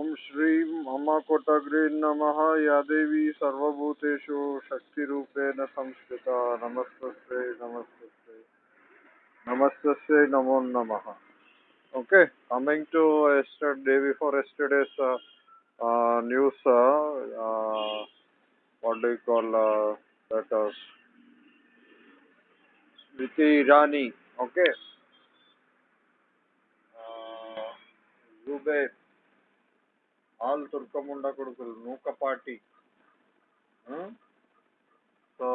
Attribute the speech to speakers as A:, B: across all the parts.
A: ओम श्री ममकोटग्री नम। या देवी सर्वूतेषु शक्ति संस्थिता नमस्ते नमस्ते नमस्ते नमो नम। Okay coming today before yesterday news call Smriti Irani okay all తుర్కముండ కొడుకులు నూకపాటి so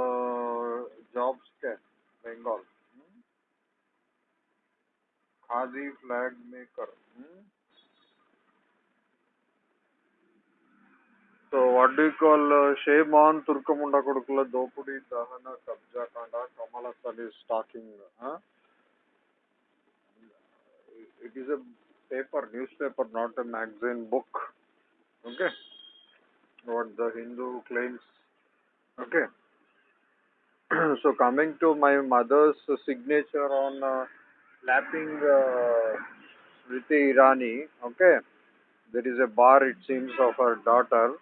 A: jobs K Bengal khadi flag maker so what do call shame on తుర్కముండ కొడుకుల దోపిడీ దహన కబ్జా కాండ కమల సలి stalking it is a paper news paper not a magazine book okay. What the hindu claims. Okay. So coming to my mother's signature on uh, slapping uh, Irani okay. There is a bar it seems of her daughter.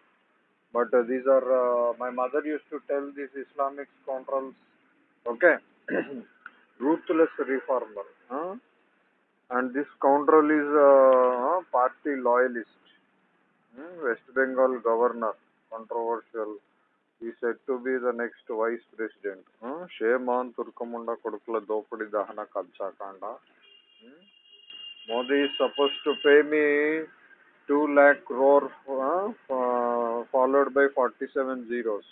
A: But uh, these are uh, my mother used to tell these islamic scoundrels okay. Ruthless reformer huh? and this scoundrel is uh, party loyalist West Bengal governor controversial is set to be the next vice president shame on తుర్కముండ కొడుకుల దోపిడి దహన కబ్జాకాండ Modi suppose to pay me two lakh crore followed by forty seven zeros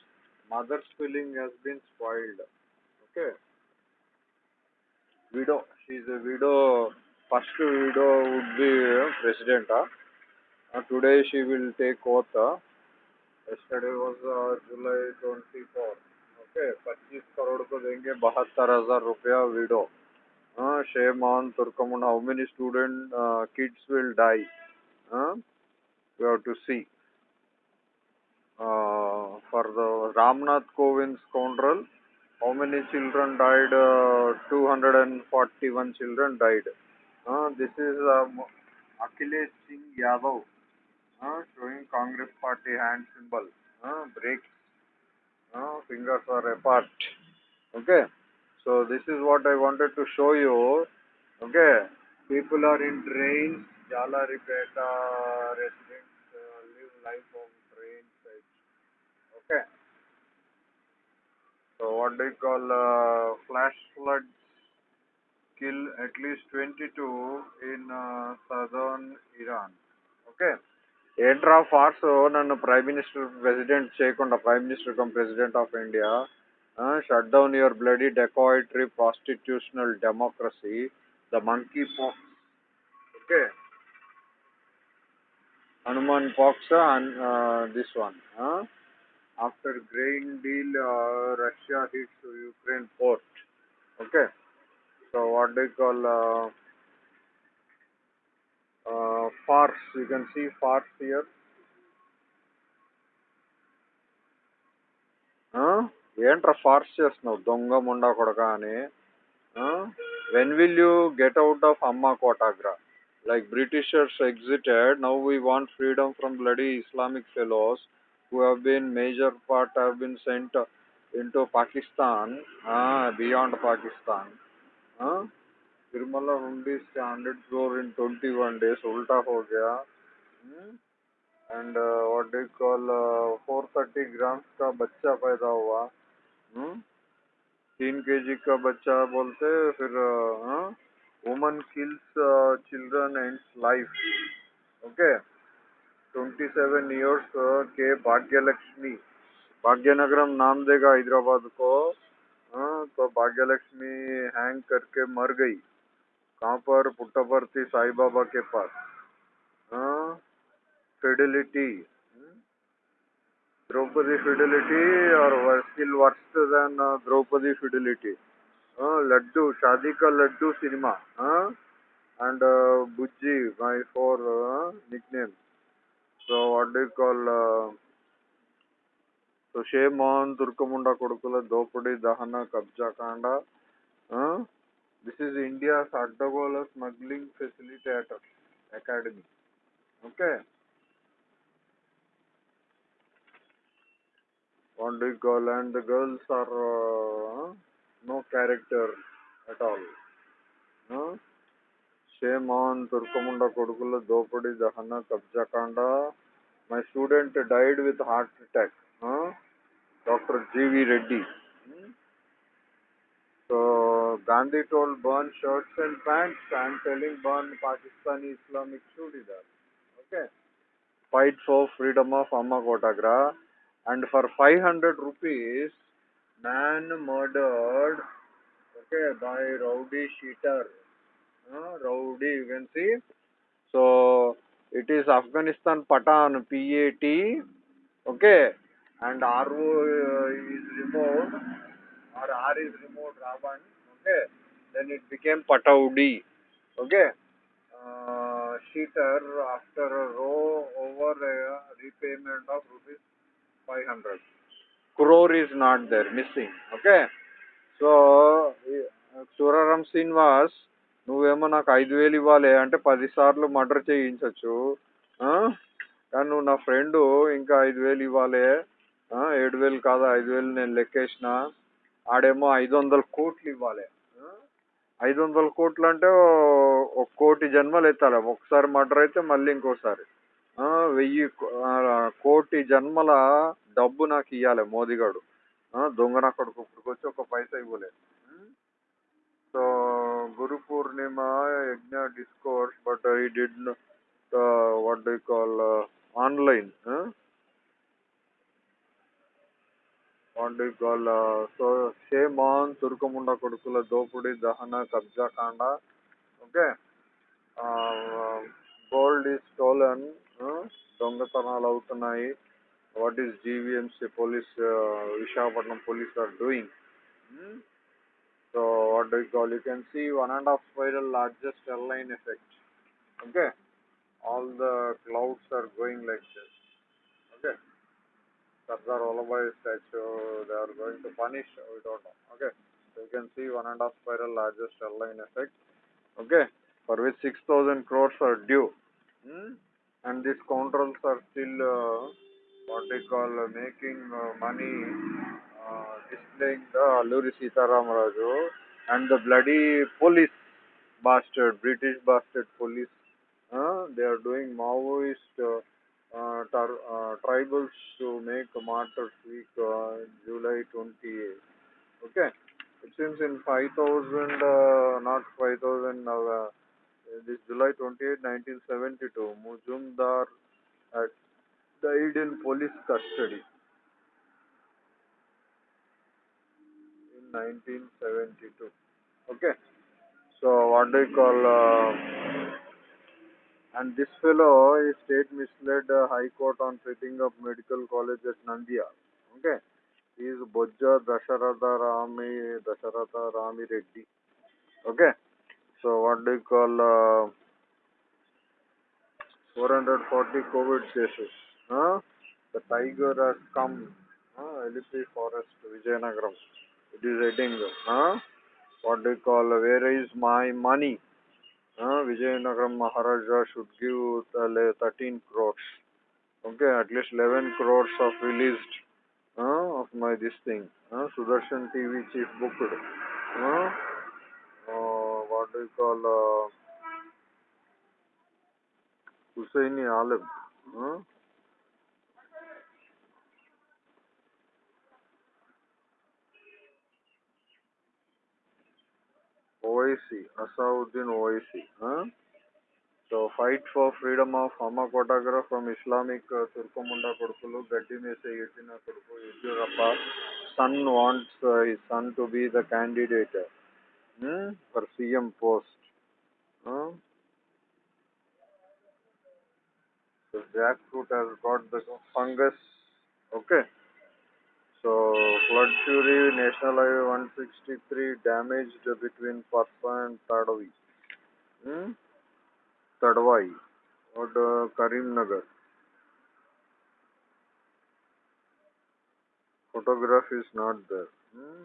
A: mother's feeling he's been spoiled okay widow she a widow first widow would be ప్రెసిడెంటా Uh, today she will take water. Yesterday was uh, July 24. Okay पच्चीस करोड़ को देंगे बहत्तर हज़ार रुपया window हाँ शे मान तुर्कमुन how many student kids will die to see for the Ramnath Kovind काउंट्रल how many children died 241 children died this is Akhilesh Singh Yadav showing Congress party hand symbol. Uh, breaks. Uh, fingers are apart. Okay. So this is what I wanted to show you. Okay. People are in trains. Jalaripeta residents uh, live life on train. Okay. So what do you call uh, flash floods kill at least 22 in uh, southern Iran. Okay. ఏంట్రా Fars నన్ను prime minister president చేయకుండా prime minister come president of India shut down your bloody dacoitery prostitutional democracy the monkey pox okay Hanuman pox and this one after grain deal Russia hits Ukraine port okay so what do call uh, farce. You can see farce here. ఏంట్రా farce చేస్తున్నావు దొంగ ముండా కొడక అని when will you get out of అమ్మా కోటాగ్రా like Britishers exited now we want freedom from bloody Islamic fellows who have been major part have been sent into Pakistan, uh, beyond Pakistan. Uh, Tirumala hundi से hundred crore in twenty one days उल्टा हो गया and what do call four thirty grams का बच्चा पैदा हुआ तीन के जी का बच्चा बोलते फिर woman kills children and life okay twenty seven years के भाग्यलक्ष्मी भाग्यनगरम नाम देगा हैदराबाद को तो भाग्यलक्ष्मी हैंग करके मर गई कहाँ पर? पुट्टपर्ती साई बाबा के पास। फिडिलिटी द्रौपदी फिडिलिटी और still worst than Draupadi fidelity laddu shaadi ka laddu cinema. And Bujji my for nickname so what do you call uh, so shame on turkamunda dahana kabja kanda uh, This is India's Attagola Smuggling Facilitator Academy. Okay. Only girl and the girls are uh, no character at all. Huh? Shame on Turkamunda Kodukula Dopadi Dahana Kabjakanda. My student died with heart attack. Dr. G. V. Reddy gandhi told burn shirts and pants. I'm telling burn pakistani islamic churidar okay. Fight for freedom of amma kotagra and for 500 rupees man murdered okay by rowdy sheeter uh, rowdy you can see. So it is afghanistan patan pat okay. And ro uh, is removed. Or r is removed ravan okay then it became pataudi okay uh, sheeter after a row over a repayment of rupees 500 crore is not there missing. okay so Suraram Srinivas నువ్వేమో నాకు ఐదు వేలు ఇవ్వాలి అంటే పదిసార్లు murder చేయించవచ్చు కానీ నువ్వు నా ఫ్రెండ్ ఇంకా ఐదు వేలు ఇవ్వాలి. ఏడు వేలు కాదు? ఐదు వేలు నేను లెక్కేసిన. ఆడేమో ఐదు వందల కోట్లు ఇవ్వాలి. ఐదు వందల కోట్లు అంటే ఒక కోటి జన్మలు ఎత్తాలి. ఒకసారి మర్డర్ అయితే మళ్ళీ ఇంకోసారి. వెయ్యి కోటి జన్మల డబ్బు నాకు ఇవ్వాలి మోదీగాడు ఆ, దొంగ నా కొడుకు ఇప్పుడుకొచ్చి ఒక పైసా ఇవ్వలేదు so Guru Purnima yagna discourse but ఈ did what do call online. what do call so shame on తుర్కముండ కొడుకుల దోపిడి దహన కబ్జా కాండ ఓకే గోల్డ్ ఈజ్ స్టోలన్ దొంగతనాలు అవుతున్నాయి what is GVMC police Visakhapatnam police are doing so what do call you can see one and half spiral largest airline effect okay all the clouds are going like this okay Sardar Vallabhai statue they are going to punish we don't know okay? So you can see one and a half spiral largest airline effect okay? For which 6000 crores are due. Hmm? and these scoundrels are still uh, what they call uh, making uh, money uh, displaying the Alluri Sitaram Raju and the bloody police bastard British bastard police. Uh, they are doing Maoist uh, tribals to make Martyrs Week uh, July 28. Okay, it seems in 5000, uh, not 5000, uh, this July 28, 1972, Majumdar died in police custody in 1972. Okay, so what do you call? Uh, and this fellow is state misled uh, High Court on setting up medical college at Nandia. Okay, he is Bojja Dasharatha Rami Dasharatha Rami Reddy. Okay, so what do you call? Uh, 440 COVID cases. Huh? The tiger has come. Huh? LP Forest, Vijayanagaram. It is heading. Huh? What do you call? Where is my money? Huh? Vijayanagaram Maharaja should give the 13 crores. Okay, at least 11 crores of released uh, of my this thing. Uh, Sudarshan TV chief booked. Uh, Uh, what do you call? Uh, Husseini Alam? Huh? OIC, Asauddin OIC. Huh? So, fight for freedom of Amma Kotagra from Islamic uh, Turkomunda Kodukulu, Gaddi Mese Yetina Koduku, Yediyurappa. Son wants uh, his son to be the candidate hmm? for CM post. Huh? So, jackfruit has got the fungus. Okay. So, flood fury, National Highway 163 damaged between Parsa and Tadavi. Hmm? Tadwai or uh, Karimnagar. Photograph is not there. Hmm?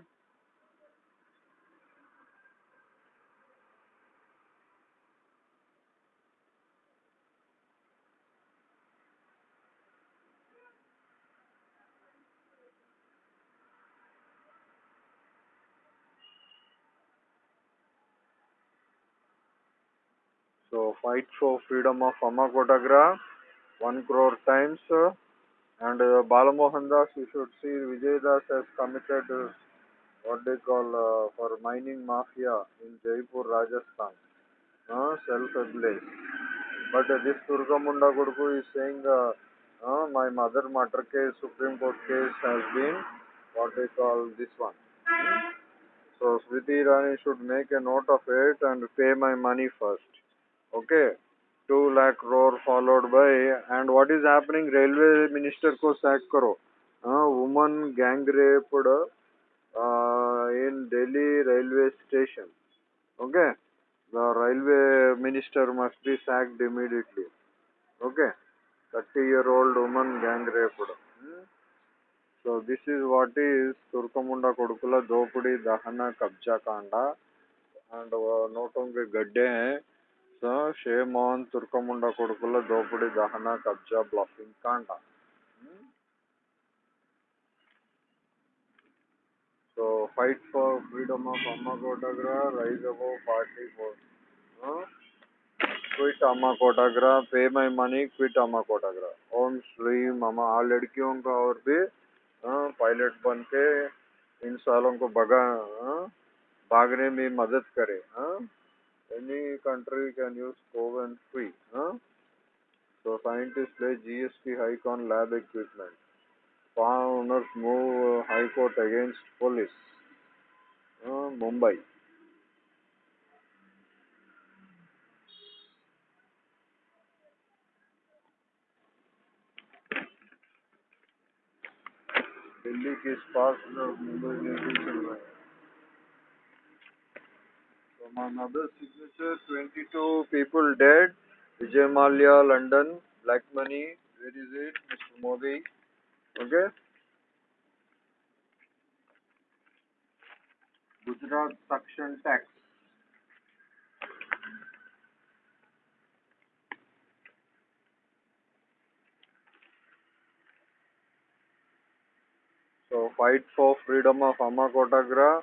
A: So fight for freedom of Amma Kotagra, one crore times. and uh, Balamohan you should see Vijay Das has committed uh, what they call uh, for mining mafia in Jaipur, Rajasthan. Uh, self-ablaze. But uh, this Turgamunda Gurku is saying uh, uh, my mother matter case, Supreme Court case has been what they call this one. Hmm? So Smriti Irani should make a note of it and pay my money first. Okay. 2 lakh crore followed by and what is happening railway minister ko sack karo uh, woman gang raped uh, in delhi railway station okay the railway minister must be sacked immediately okay 30 year old woman gang raped Hmm? so this is what is turkamunda kodukula dopudi dahana kabja kanda and uh, onge gadde hai so shame on తుర్కముండ కొడుకుల దోపిడి దహన కబ్జా bluffing కాండ so fight for freedom of అమ్మ కోటగ్రా rise above party for quit अम्मा कोटाग्रा पे my money quit अम्मा कोटाग्रा ओम श्री मामा आ लड़कियों का और भी पायलट बन के इन सालों को भगा हाँ, भागने में मदद करे हाँ any country can use CoWIN free. Huh? So scientists play GST hike on lab equipment. Farm owners move uh, High Court against police. Uh, Mumbai. Delhi के इस पास Mumbai from another signature, 22 people dead. Vijay Mallya, London. Black money. Where is it? Mr. Modi. Okay. Gujarat suction tax. So fight for freedom of Amakotagra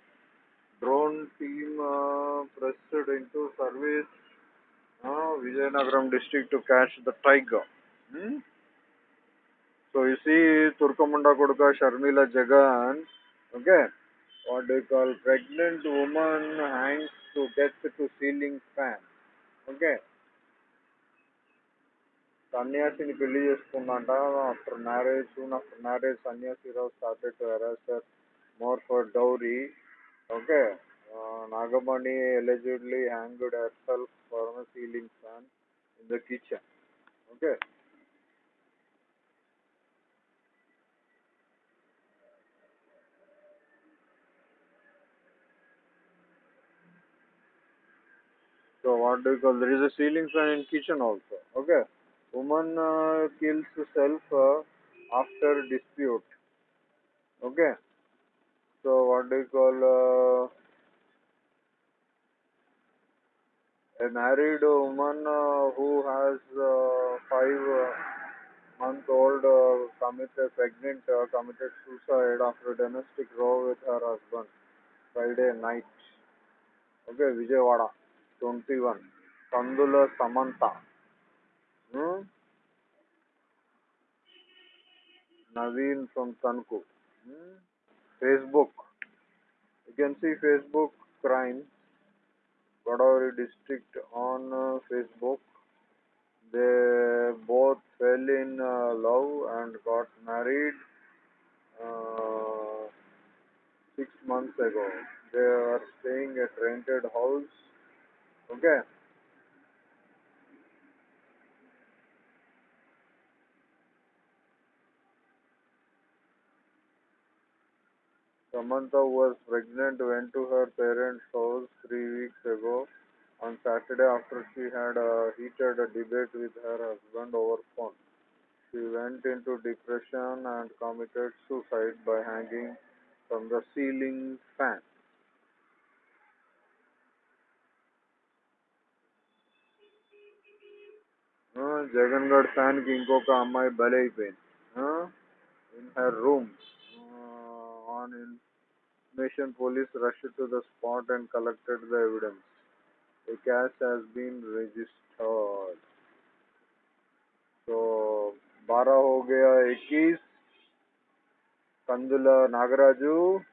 A: Drone team uh, pressed into service uh, Vijayanagaram district to catch the tiger. Hmm? So you see Turkamunda Koduka Sharmila Jagan, okay, what they call pregnant woman hangs to death to ceiling fan. Okay. సన్యాసిని పెళ్ళి చేసుకున్నాంట after marriage soon after marriage Sanyasi Rao started to harass her more for dowry Okay. Uh, Nagamani allegedly hanged herself from a ceiling fan in the kitchen. Okay. So what do you call? There is a ceiling fan in kitchen also. Okay. Woman uh, kills herself uh, after dispute. Okay. So what do you call? Uh, a married woman uh, who has uh, five uh, month old uh, committed pregnant uh, committed suicide after domestic row with her husband Friday night. Okay, Vijayawada, 21. Kandula Samantha. Hmm? Naveen from Tanku. Hmm? Facebook. You can see Facebook crime. Godavari district on uh, Facebook. They both fell in uh, love and got married uh, six months ago. They are staying at rented house. Okay. Samantha was pregnant went to her parents' house three weeks ago. On Saturday after she had a heated debate with her husband over phone. She went into depression and committed suicide by hanging from the ceiling fan. जगनगढ़ fan किंको का अम्मा भले ही pen on information, police rushed to the spot and collected the evidence. A cash has been registered. So, 12 हो गया 21 Kandula Nagaraju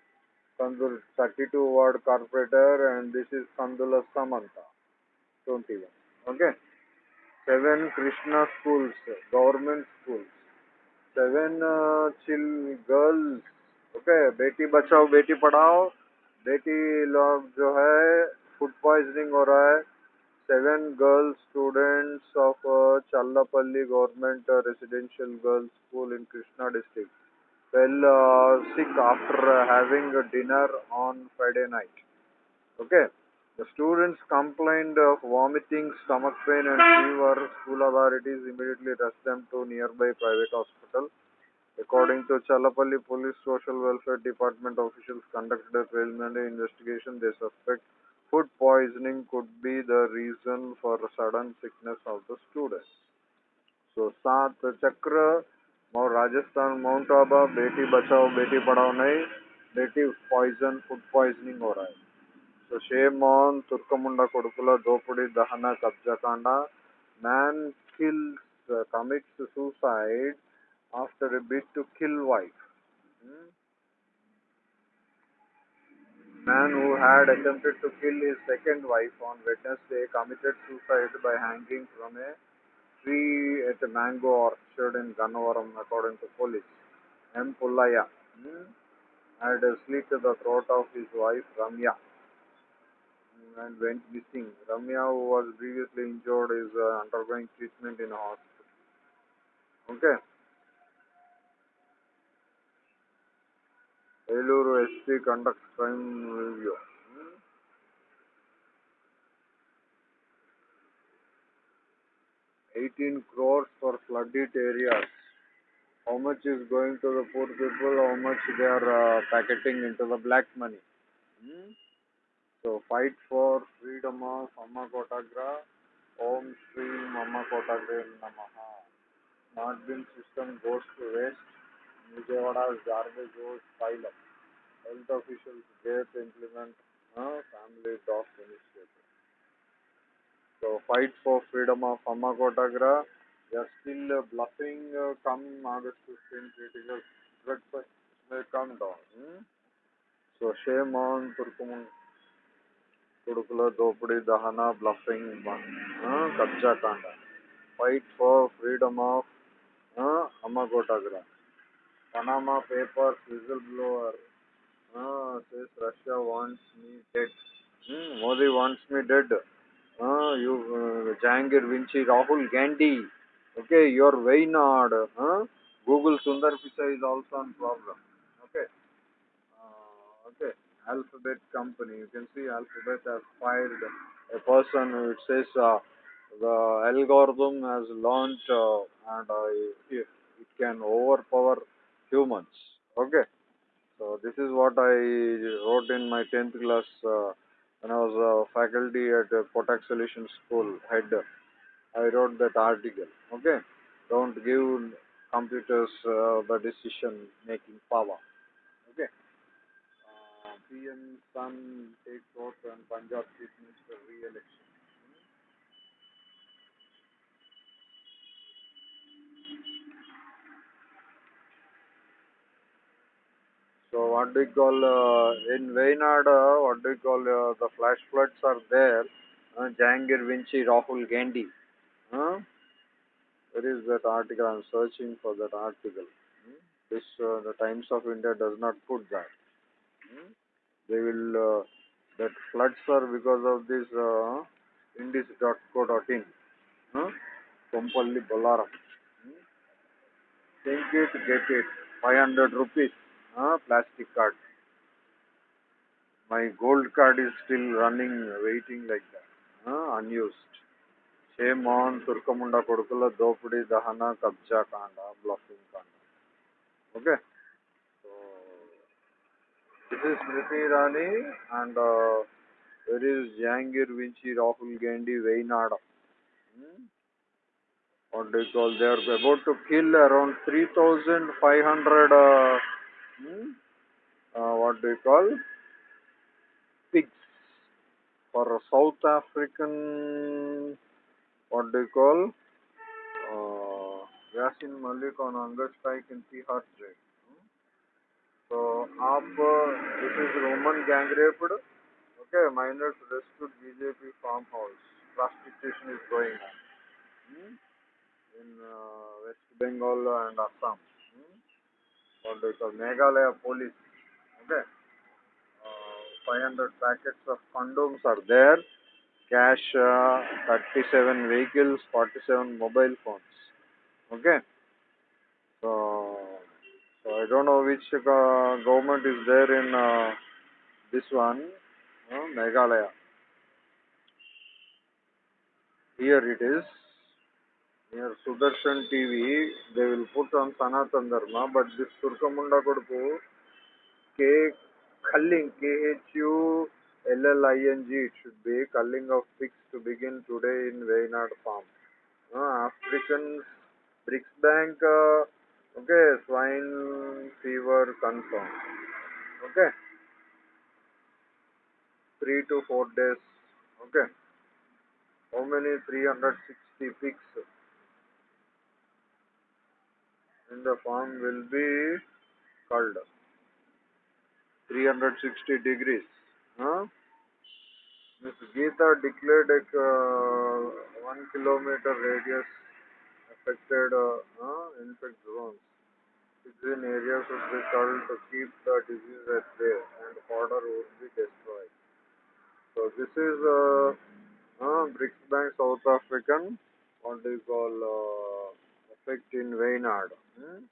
A: Kandula 32 ward corporator and this is Kandula Samantha 21 okay 7 Krishna schools government schools 7 uh, chill girls Okay. बेटी बचाओ बेटी पढ़ाओ बेटी लोग जो है food poisoning हो रहा है students of uh, Challapalli Government uh, Residential Girls School in Krishna district fell uh, sick after uh, having dinner on Friday night. Okay. The students complained of vomiting, stomach pain and fever. School authorities immediately rushed them to nearby private hospital. According to Chalapalli Police Social Welfare Department officials conducted a preliminary investigation, they suspect food poisoning could be the reason for sudden sickness of the students. So, सात Chakra, Rajasthan mount Abu Beti Bachao Beti Padhao नहीं बेटी poison food poisoning हो रहा है तो shame on तुर्कमुंडा कोडकुला दोपड़ी दहना कब्जा Kanda man kills commits suicide, after a bid to kill wife. Hmm? Man who had attempted to kill his second wife on Wednesday committed suicide by hanging from a tree at a mango orchard in Gannavaram, according to police. M. Pullaya hmm? had slit the throat of his wife Ramya and went missing. Ramya, who was previously injured, is uh, undergoing treatment in a hospital. Okay. Eluru SP conducts crime review. Eighteen crores for flooded areas. How much is going to the poor people? How much they are uh, packeting into the black money? Hmm. So fight for freedom of Amma Kotagra. Om Shri Amma Kotagra Namaha. Smart bin system goes to waste. Vijayawada's garbage goes pile up. Health officials dare to implement uh, family doc initiative. So fight for freedom of Amma Kotagra. They are still uh, bluffing uh, come August 15 critical threat may come down. Hmm? So shame on Turkumun. కొడుకుల దోపిడీ దహన bluffing కబ్జా కాండ fight for freedom of అమ్మగోటాగ్రా Panama Papers whistleblower uh, ah, says Russia wants me dead. Hmm, Modi wants me dead. Uh, you, uh, Jangir Vinci, Rahul Gandhi. Okay, your Wayanad. Uh, Google Sundar Pichai is also on problem. Okay. Uh, okay. Alphabet company. You can see Alphabet has fired a person. It says uh, the algorithm has launched uh, and uh, it, it can overpower humans. Okay. So this is what I wrote in my 10th class uh, when I was a faculty at uh, Kotak Solution School head. I wrote that article. Okay. Don't give computers uh, the decision making power. Okay. Uh, PM Sun takes oath and Punjab Chief Minister re-election. So what do you call uh, in Wayanad? Uh, what do you call uh, the flash floods are there? Uh, Jahangir Vinci, Rahul Gandhi. Huh? Where is that article? I'm searching for that article. Hmm? This uh, the Times of India does not put that. Hmm? They will uh, that floods are because of this uh, Indis.co.in. Huh? Kompalli Bolaram. Hmm? Think it, get it. 500 rupees. uh, plastic card. My gold card is still running, waiting like that, uh, unused. Shame on Turkamunda Kodukula, Dopudi, Dahana, Kabja Kanda, Bluffing Kanda. Okay? So, this is Smriti Rani and uh, there is Jangir Vinci, Rahul Gandhi, Vainada. Hmm? what do you call, they are about to kill around 3,500 uh, hmm, uh, what do you call? Pigs. For south african what do you call? Uh, yasin malik on hunger strike in tihar Hmm? so up uh, this is roman gang raped. Okay minors rescued bjp farmhouse. Prostitution is going on. Hmm? in uh, West Bengal and Assam. Hmm? What do Meghalaya police. Okay. Uh, 500 packets of condoms are there. Cash, uh, 37 vehicles, 47 mobile phones. Okay. So, so I don't know which uh, government is there in uh, this one, uh, Meghalaya. Here it is. Near Sudarshan TV, they will put on Sanatan Dharma, but this Turkamunda Koduku, K. Kalling, K-H-U-L-L-I-N-G, it should be, culling of pigs to begin today in Waynard Farm. Uh, African Bank, uh, okay, swine fever confirmed. Okay. Three to four days. Okay. How many? 360 pigs in the farm will be culled. 360 degrees. Huh? Miss Geeta declared a uh, one kilometer radius affected uh, uh, infect zones. Between areas would be culled to keep the disease at bay and fodder would be destroyed. So this is uh, uh, BRICS Bank South African, what do you call, uh, effect in Waynard. Hmm?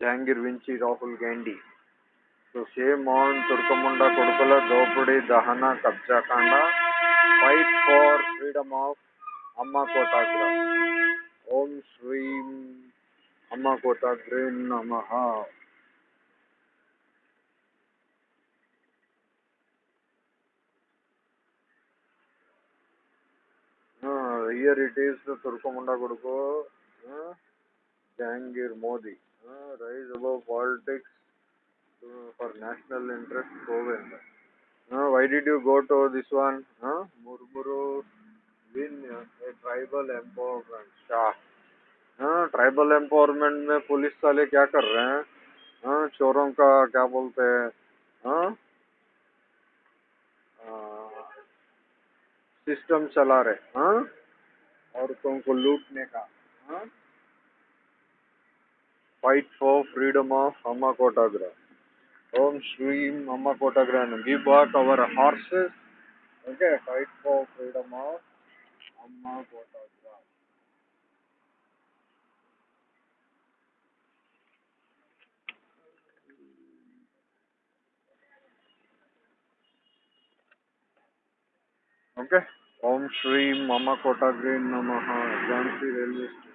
A: Jahangir Vinci Rahul Gandhi. So same on Turkamunda Kodukula Dopudi Dahana Kabja Kanda. Fight for freedom of Amma Kotagra. Om Shreem Amma Kotagra Namaha. Uh, here it is the Turkamunda Koduku. Uh, Jahangir Modi. Uh, rise above politics uh, for national interest Govind. Uh, why did you go to this one? Huh? Murmuru win uh, a tribal empowerment. Shah. हाँ tribal empowerment में police वाले क्या कर रहे हैं हाँ चोरों का क्या बोलते हैं हाँ सिस्टम चला रहे हाँ औरतों को लूटने का हाँ fight for freedom of Amma Kotagra. Om Shreem Amma Kotagra give back our horses. Okay, fight for freedom of Amma Kotagra. Okay. Om Shreem Amma Kotagra Namaha. Jhansi Railway Station.